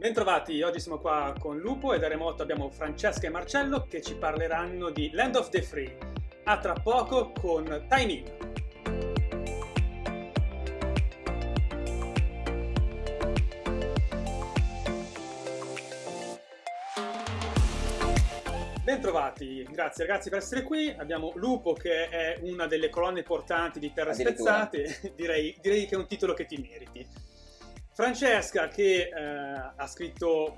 Bentrovati, oggi siamo qua con Lupo e da remoto abbiamo Francesca e Marcello che ci parleranno di Land of the Free. A tra poco con Time In. Bentrovati, grazie ragazzi per essere qui. Abbiamo Lupo che è una delle colonne portanti di Terre Spezzate, direi, direi che è un titolo che ti meriti. Francesca che eh, ha scritto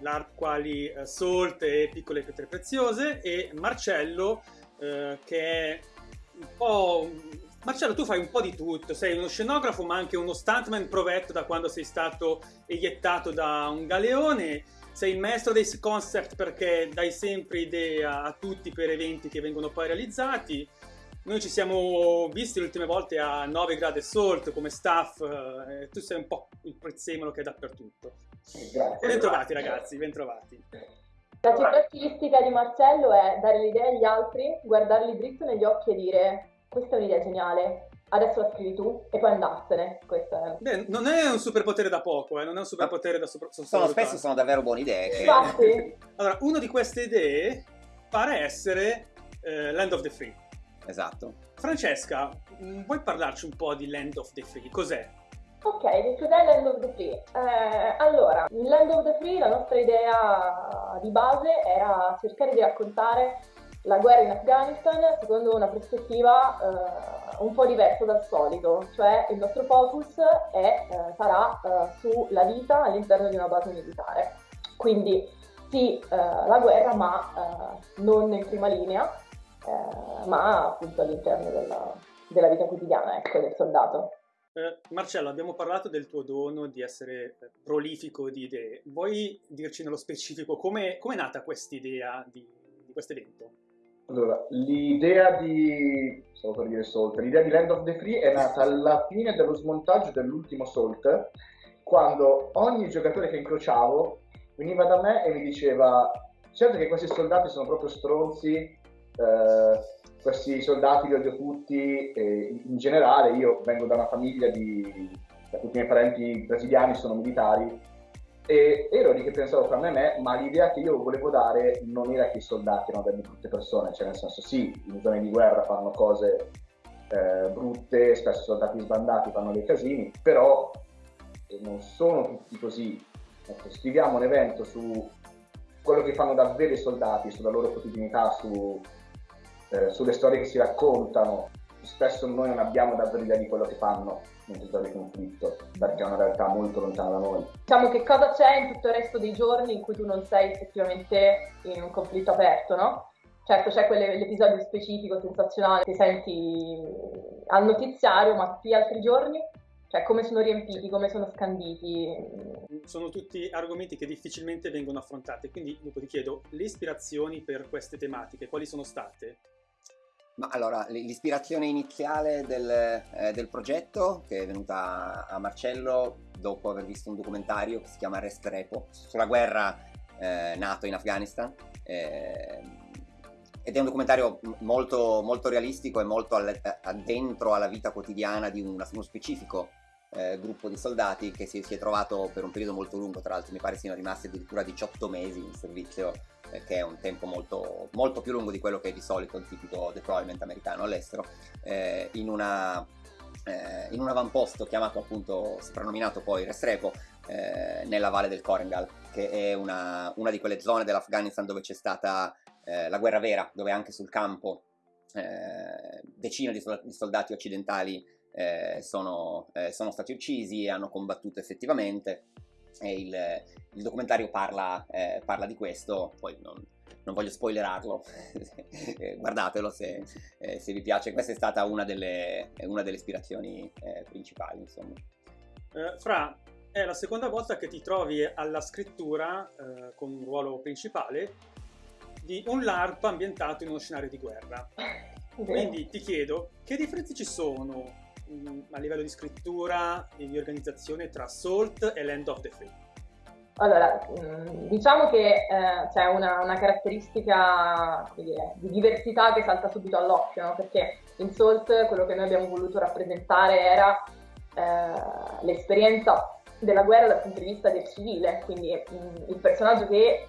l'art quali eh, Salt e Piccole Pietre Preziose e Marcello eh, che è un po'... Marcello tu fai un po' di tutto, sei uno scenografo ma anche uno stuntman provetto da quando sei stato eiettato da un galeone, sei il maestro dei concept perché dai sempre idee a tutti per eventi che vengono poi realizzati, noi ci siamo visti le ultime volte a 9 gradi salt come staff, eh, tu sei un po' il prezzemolo che è dappertutto. Grazie. Bentrovati ragazzi, bentrovati. La caratteristica di Marcello è dare l'idea agli altri, guardarli dritto negli occhi e dire questa è un'idea geniale, adesso la scrivi tu e poi andarsene. È... Beh, non è un superpotere da poco, eh? non è un superpotere da sopra... Sono spesso sono davvero buone idee. Che... Infatti. allora, una di queste idee pare essere eh, Land of the Free. Esatto. Francesca, mm, vuoi parlarci un po' di Land of the Free? Cos'è? Ok, che cos'è Land of the Free? Eh, allora, in Land of the Free la nostra idea di base era cercare di raccontare la guerra in Afghanistan secondo una prospettiva eh, un po' diversa dal solito, cioè il nostro focus è, eh, sarà eh, sulla vita all'interno di una base militare. Quindi sì, eh, la guerra, ma eh, non in prima linea, eh, ma appunto all'interno della, della, vita quotidiana ecco, del soldato. Eh, Marcello, abbiamo parlato del tuo dono di essere prolifico di idee. Vuoi dirci nello specifico come è nata questa idea di, di questo evento? Allora, l'idea di, stavo per dire Salt, l'idea di Land of the Free è nata alla fine dello smontaggio dell'ultimo Salt, quando ogni giocatore che incrociavo veniva da me e mi diceva certo che questi soldati sono proprio stronzi, eh, questi soldati li odio tutti e in generale io vengo da una famiglia di tutti i miei parenti brasiliani sono militari e ero lì che pensavo fra me e me ma l'idea che io volevo dare non era che i soldati erano delle brutte persone cioè nel senso sì in zone di guerra fanno cose eh, brutte spesso soldati sbandati fanno dei casini però non sono tutti così. Ecco, scriviamo un evento su quello che fanno davvero i soldati sulla loro quotidianità su eh, sulle storie che si raccontano. Spesso noi non abbiamo davvero idea di quello che fanno mentre sta di conflitto, perché è una realtà molto lontana da noi. Diciamo che cosa c'è in tutto il resto dei giorni in cui tu non sei effettivamente in un conflitto aperto, no? Certo c'è quell'episodio specifico, sensazionale, che senti al notiziario, ma tutti gli altri giorni? Cioè come sono riempiti, come sono scanditi? Sono tutti argomenti che difficilmente vengono affrontati, quindi dopo ti chiedo le ispirazioni per queste tematiche, quali sono state? Ma allora, l'ispirazione iniziale del, eh, del, progetto, che è venuta a Marcello dopo aver visto un documentario che si chiama Rest Repo, sulla guerra eh, nato in Afghanistan, eh, ed è un documentario molto, molto realistico e molto addentro alla vita quotidiana di una, uno specifico eh, gruppo di soldati che si, si, è trovato per un periodo molto lungo, tra l'altro mi pare siano rimasti addirittura 18 mesi in servizio che è un tempo molto, molto, più lungo di quello che è di solito il tipico deployment americano all'estero, eh, in, una, eh, in un avamposto chiamato appunto, soprannominato poi Restrepo, eh, nella valle del Korengal, che è una, una di quelle zone dell'Afghanistan dove c'è stata eh, la guerra vera, dove anche sul campo eh, decine di, di soldati occidentali sono, sono stati uccisi e hanno combattuto effettivamente il, il, documentario parla, eh, parla, di questo, poi non, non voglio spoilerarlo, eh, guardatelo se, eh, se, vi piace, questa è stata una delle, una delle ispirazioni eh, principali. Insomma. Eh, Fra, è la seconda volta che ti trovi alla scrittura eh, con un ruolo principale di un LARP ambientato in uno scenario di guerra. Quindi ti chiedo, che differenze ci sono a livello di scrittura e di organizzazione tra Salt e Land of the Free? Allora, mm, diciamo che eh, c'è una, una caratteristica dire, di diversità che salta subito all'occhio, no? perché in Salt quello che noi abbiamo voluto rappresentare era eh, l'esperienza della guerra dal punto di vista del civile, quindi mh, mm, il personaggio che eh,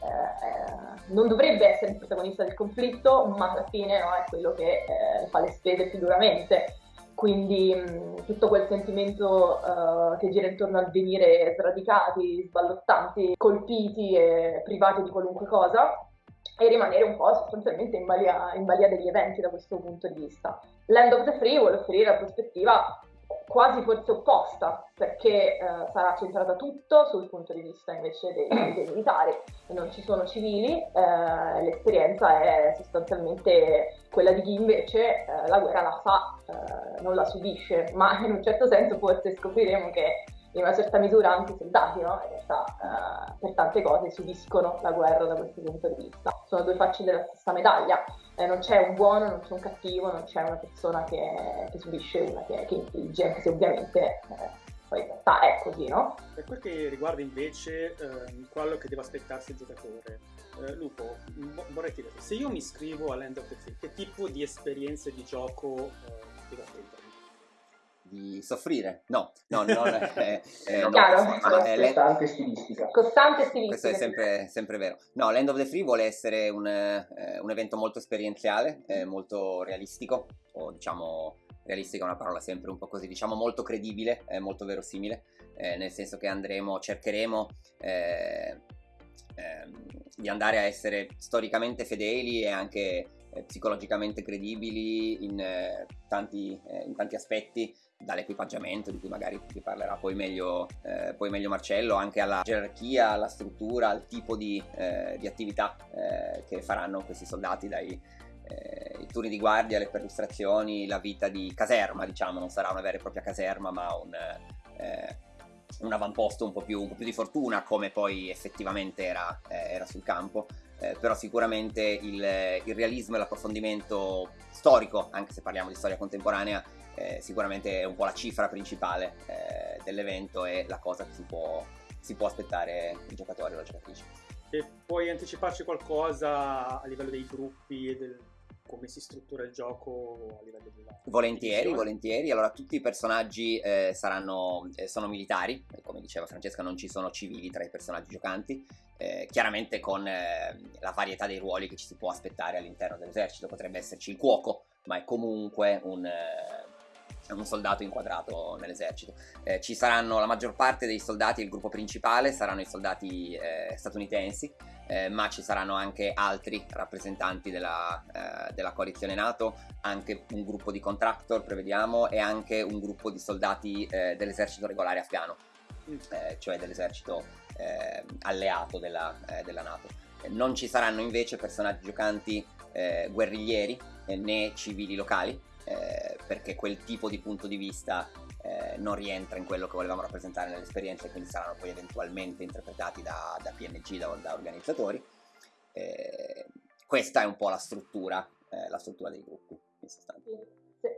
non dovrebbe essere il protagonista del conflitto, ma alla fine no, è quello che eh, fa le spese più duramente. Quindi tutto quel sentimento uh, che gira intorno al venire sradicati, sballottanti, colpiti e privati di qualunque cosa, e rimanere un po' sostanzialmente in balia, in balia degli eventi da questo punto di vista. Land of the Free vuole offrire la prospettiva quasi forse opposta, perché eh, sarà centrata tutto sul punto di vista invece dei, dei militari, non ci sono civili, eh, l'esperienza è sostanzialmente quella di chi invece eh, la guerra la fa, eh, non la subisce, ma in un certo senso forse scopriremo che in una certa misura anche i soldati, no? in realtà eh, per tante cose subiscono la guerra da questo punto di vista. Sono due facce della stessa medaglia, eh, non c'è un buono, non c'è un cattivo, non c'è una persona che, che subisce una che, che infligge, anche se ovviamente eh, poi in realtà è così, no? Per quel che riguarda invece eh, quello che deve aspettarsi il giocatore, eh, Lupo, vorrei chiederti, se io mi iscrivo all'End of the Field, che tipo di esperienze di gioco eh? Di soffrire. No, no, non, eh, eh, no, Chiaro, è costante stilistica. Costante stilistica. Questo è sempre, sempre, vero. No, l'End of the Free vuole essere un, eh, un evento molto esperienziale, eh, molto realistico, o diciamo realistico è una parola sempre un po' così, diciamo molto credibile, molto verosimile, eh, nel senso che andremo, cercheremo eh, ehm, di andare a essere storicamente fedeli e anche psicologicamente credibili in tanti, in tanti aspetti dall'equipaggiamento di cui magari ti parlerà poi meglio, eh, poi meglio Marcello, anche alla gerarchia, alla struttura, al tipo di, eh, di attività eh, che faranno questi soldati dai eh, i turni di guardia, le perlustrazioni, la vita di caserma, diciamo, non sarà una vera e propria caserma, ma un, eh, un avamposto un po, più, un po' più di fortuna, come poi effettivamente era, eh, era sul campo. però sicuramente il, il realismo e l'approfondimento storico, anche se parliamo di storia contemporanea, eh, sicuramente è un po' la cifra principale eh, dell'evento e la cosa che si può, si può aspettare il giocatore o la giocatrice. E puoi anticiparci qualcosa a livello dei gruppi e del come si struttura il gioco a livello di Volentieri, volentieri. Allora, tutti i personaggi eh, saranno, eh, sono militari, come diceva Francesca, non ci sono civili tra i personaggi giocanti. Eh, chiaramente con eh, la varietà dei ruoli che ci si può aspettare all'interno dell'esercito, potrebbe esserci il cuoco, ma è comunque un, eh, un soldato inquadrato nell'esercito. Eh, ci saranno la maggior parte dei soldati, il gruppo principale saranno i soldati eh, statunitensi, eh, ma ci saranno anche altri rappresentanti della, eh, della, coalizione NATO, anche un gruppo di contractor prevediamo e anche un gruppo di soldati eh, dell'esercito regolare afghano, mm. eh, cioè dell'esercito alleato della, della NATO. non ci saranno invece personaggi giocanti guerriglieri né civili locali, perché quel tipo di punto di vista eh, non rientra in quello che volevamo rappresentare nell'esperienza e quindi saranno poi eventualmente interpretati da, da PNG, da, da organizzatori. Eh, questa è un po' la struttura, eh, la struttura dei gruppi in sostanza.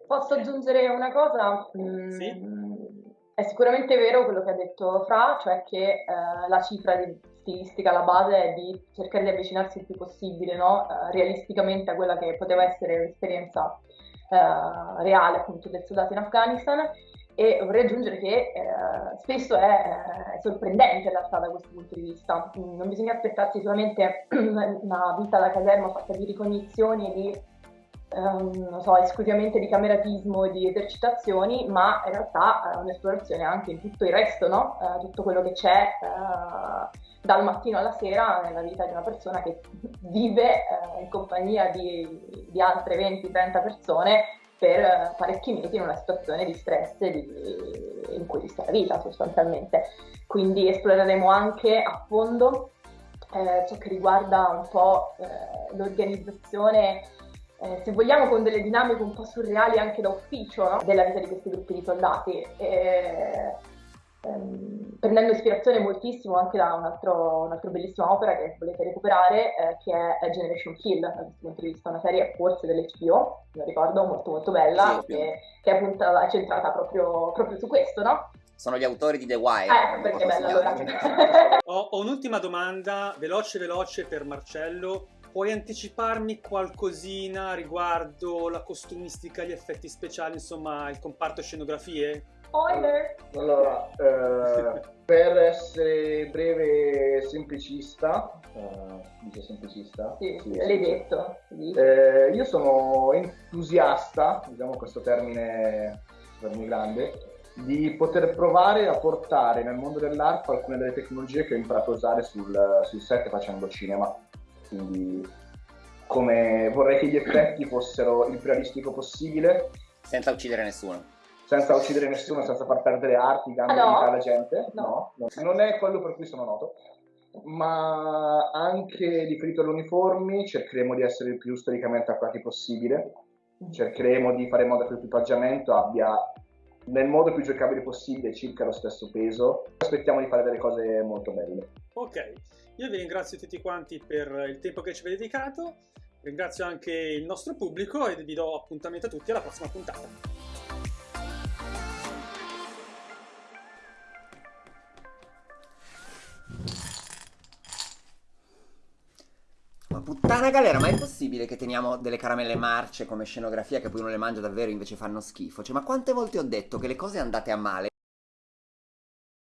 Posso aggiungere una cosa? Mm, sì. È sicuramente vero quello che ha detto Fra, cioè che eh, la cifra di stilistica, la base è di cercare di avvicinarsi il più possibile, no? uh, realisticamente a quella che poteva essere l'esperienza uh, reale appunto del soldato in Afghanistan e vorrei aggiungere che uh, spesso è, è, sorprendente in realtà da questo punto di vista. Non bisogna aspettarsi solamente una vita alla caserma fatta di ricognizioni e di Non so, esclusivamente di cameratismo e di esercitazioni, ma in realtà uh, un'esplorazione anche in tutto il resto, no? uh, tutto quello che c'è uh, dal mattino alla sera nella vita di una persona che vive eh, in compagnia di, di altre 20-30 persone per parecchi mesi in una situazione di stress di, in cui sta la vita sostanzialmente. Quindi esploreremo anche a fondo eh, ciò che riguarda un po' eh, l'organizzazione, eh, se vogliamo con delle dinamiche un po' surreali anche da ufficio no? della vita di questi gruppi di soldati ehm, prendendo ispirazione moltissimo anche da un altro, un'altra bellissima opera che volete recuperare, eh, che è Generation Kill, da questo punto di vista, una serie forse dell'HBO, lo ricordo, molto molto bella, sì, che, che, è appunto è centrata proprio, proprio su questo, no? Sono gli autori di The Wire. Eh, perché è bella allora. ho, ho un'ultima domanda, veloce veloce per Marcello. Puoi anticiparmi qualcosina riguardo la costumistica, gli effetti speciali, insomma, il comparto scenografie? Spoiler! Allora, eh, per essere breve e semplicista, eh, dice semplicista? Sì, sì, l'hai detto. Sì. Eh, io sono entusiasta, usiamo questo termine, termine grande, di poter provare a portare nel mondo dell'arte alcune delle tecnologie che ho imparato a usare sul, sul set facendo cinema. Quindi come vorrei che gli effetti fossero il più realistico possibile. Senza uccidere nessuno senza uccidere nessuno, senza far perdere arti, gambe, no. alla gente. No. no. non è quello per cui sono noto. Ma anche riferito alle uniformi, cercheremo di essere il più storicamente accurati possibile. Cercheremo di fare in modo che l'equipaggiamento abbia nel modo più giocabile possibile circa lo stesso peso. Aspettiamo di fare delle cose molto belle. Ok, io vi ringrazio tutti quanti per il tempo che ci avete dedicato. Ringrazio anche il nostro pubblico e vi do appuntamento a tutti alla prossima puntata. Puttana galera, ma è possibile che teniamo delle caramelle marce come scenografia che poi uno le mangia davvero e invece fanno schifo? Cioè, ma quante volte ho detto che le cose andate a male